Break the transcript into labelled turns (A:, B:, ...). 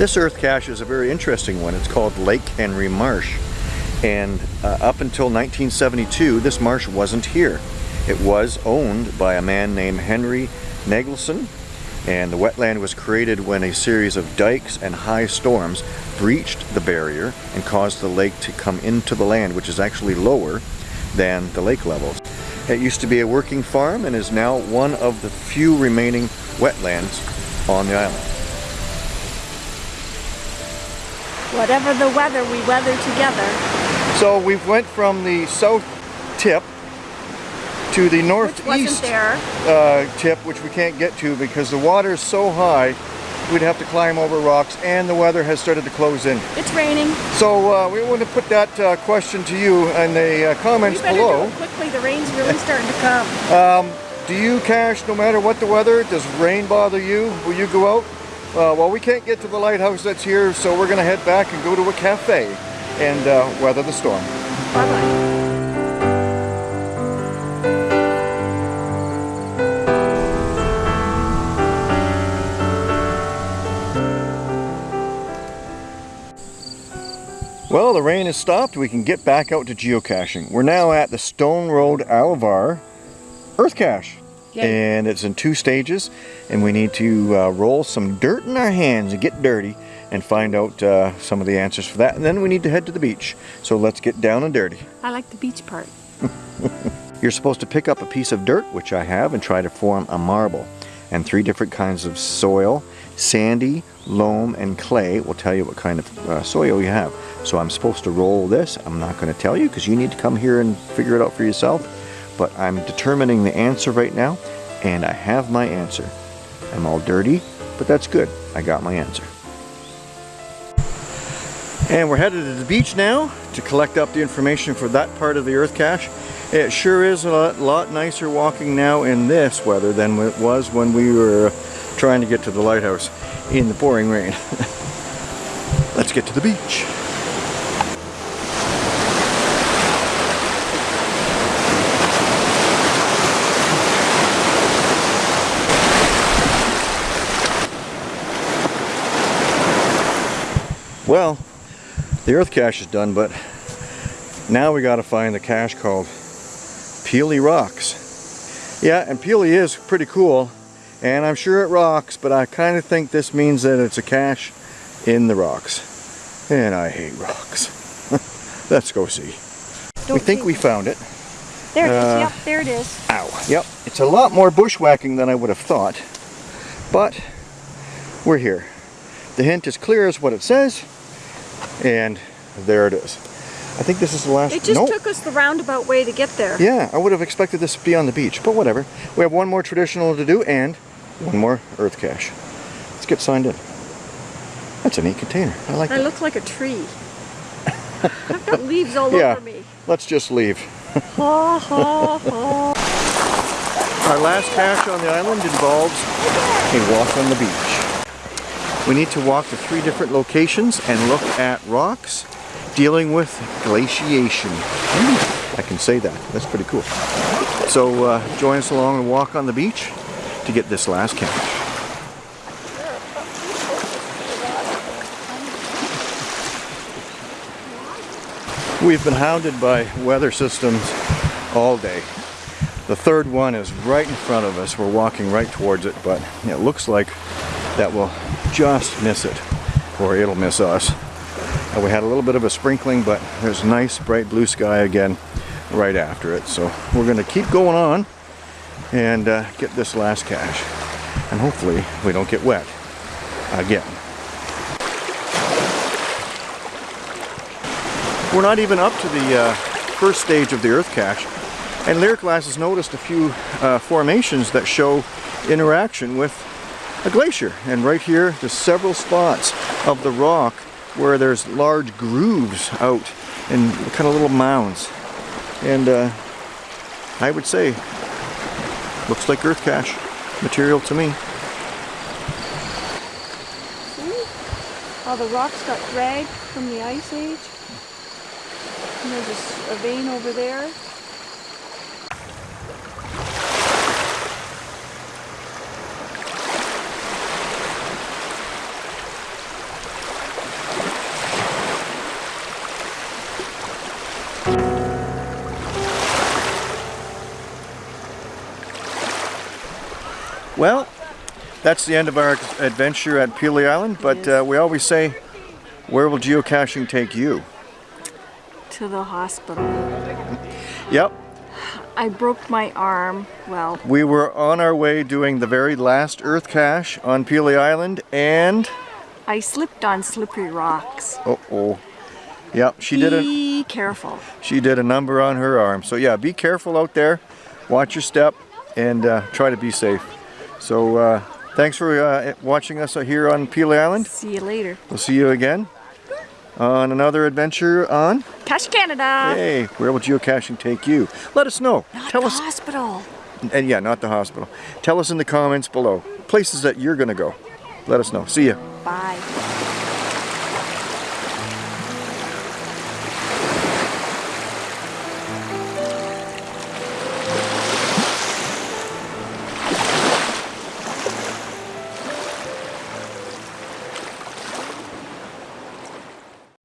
A: This earth cache is a very interesting one. It's called Lake Henry Marsh. And uh, up until 1972, this marsh wasn't here. It was owned by a man named Henry Nagelson, and the wetland was created when a series of dikes and high storms breached the barrier and caused the lake to come into the land, which is actually lower than the lake levels. It used to be a working farm and is now one of the few remaining wetlands on the island.
B: Whatever the weather, we weather together.
A: So we went from the south tip to the northeast uh, tip, which we can't get to because the water is so high, we'd have to climb over rocks and the weather has started to close in.
B: It's raining.
A: So uh, we want to put that uh, question to you in the uh, comments below.
B: quickly, the rain's really starting to come.
A: Um, do you cache no matter what the weather? Does rain bother you? Will you go out? Uh, well, we can't get to the lighthouse that's here, so we're going to head back and go to a cafe and uh, weather the storm.
B: Bye-bye.
A: Well, the rain has stopped. We can get back out to geocaching. We're now at the Stone Road Alvar Earth Cache. Yay. And it's in two stages. And we need to uh, roll some dirt in our hands and get dirty and find out uh, some of the answers for that. And then we need to head to the beach. So let's get down and dirty.
B: I like the beach part.
A: You're supposed to pick up a piece of dirt, which I have, and try to form a marble. And three different kinds of soil, sandy, loam, and clay will tell you what kind of uh, soil you have. So I'm supposed to roll this. I'm not going to tell you because you need to come here and figure it out for yourself. But I'm determining the answer right now, and I have my answer. I'm all dirty, but that's good. I got my answer. And we're headed to the beach now to collect up the information for that part of the earth cache. It sure is a lot, nicer walking now in this weather than it was when we were uh, trying to get to the lighthouse in the pouring rain. Let's get to the beach. Well, the earth cache is done, but now we got to find the cache called Pelee Rocks. Yeah, and Pelee is pretty cool, and I'm sure it rocks, but I kind of think this means that it's a cache in the rocks. And I hate rocks. Let's go see. Don't we think we found it.
B: There it uh, is. Yep, there it is.
A: Ow. Yep. It's a lot more bushwhacking than I would have thought. But we're here. The hint is clear as what it says. And there it is. I think this is the last.
B: It just nope. took us the roundabout way to get there.
A: Yeah, I would have expected this to be on the beach, but whatever. We have one more traditional to do and one more earth cache. Let's get signed in. That's a neat container. I like
B: it.
A: It
B: looks like a tree. I've got leaves all
A: yeah,
B: over me.
A: Let's just leave.
B: ha, ha, ha.
A: Our last cache on the island involves a walk on the beach. We need to walk to three different locations and look at rocks dealing with glaciation. I can say that. That's pretty cool. So uh, join us along and walk on the beach to get this last cache. We've been hounded by weather systems all day. The third one is right in front of us. We're walking right towards it, but it looks like that will just miss it or it'll miss us. And we had a little bit of a sprinkling but there's nice bright blue sky again right after it. So we're going to keep going on and uh, get this last cache. And hopefully we don't get wet again. We're not even up to the uh, first stage of the earth cache and Lyric Glass has noticed a few uh, formations that show interaction with a glacier. And right here, there's several spots of the rock where there's large grooves out and kind of little mounds. And uh, I would say, looks like earth cache material to me.
B: How the rocks got dragged from the ice age? And there's a vein over there.
A: That's the end of our adventure at Pelee Island, but uh, we always say, where will geocaching take you?
B: To the hospital.
A: Yep,
B: I broke my arm. Well,
A: we were on our way doing the very last Earth cache on Pelee Island, and
B: I slipped on slippery rocks.
A: oh oh, yep, she did a
B: Be careful.
A: she did a number on her arm. So yeah, be careful out there, watch your step, and uh, try to be safe. So uh, thanks for uh, watching us here on Pelee Island.
B: See you later.
A: We'll see you again on another adventure on.
B: Cache Canada.
A: Hey, where will geocaching take you? Let us know.
B: Not
A: Tell
B: the
A: us,
B: hospital.
A: and yeah, not the hospital. Tell us in the comments below places that you're gonna go. Let us know. See ya.
B: Bye.